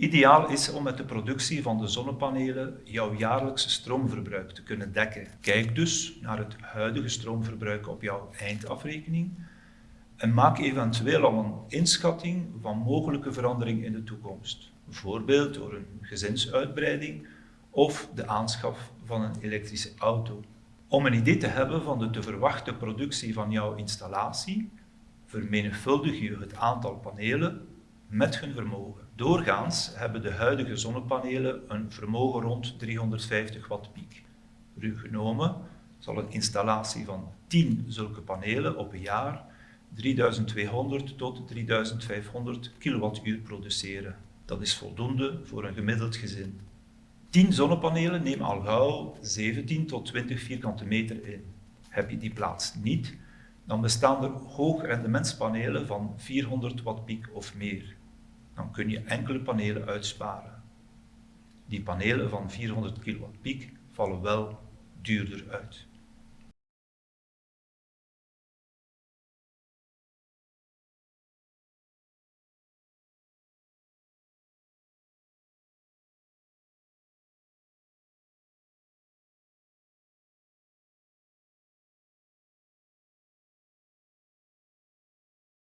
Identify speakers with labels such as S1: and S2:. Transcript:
S1: Ideaal is om met de productie van de zonnepanelen jouw jaarlijkse stroomverbruik te kunnen dekken. Kijk dus naar het huidige stroomverbruik op jouw eindafrekening en maak eventueel al een inschatting van mogelijke verandering in de toekomst. Bijvoorbeeld door een gezinsuitbreiding of de aanschaf van een elektrische auto. Om een idee te hebben van de te verwachte productie van jouw installatie, vermenigvuldig je het aantal panelen met hun vermogen. Doorgaans hebben de huidige zonnepanelen een vermogen rond 350 watt piek. Ruw genomen zal een installatie van 10 zulke panelen op een jaar 3200 tot 3500 kilowattuur produceren. Dat is voldoende voor een gemiddeld gezin. 10 zonnepanelen nemen al gauw 17 tot 20 vierkante meter in. Heb je die plaats niet, dan bestaan er hoogrendementspanelen van 400 watt piek of meer. Dan kun je enkele panelen uitsparen. Die panelen van 400 kilowatt piek vallen wel duurder uit.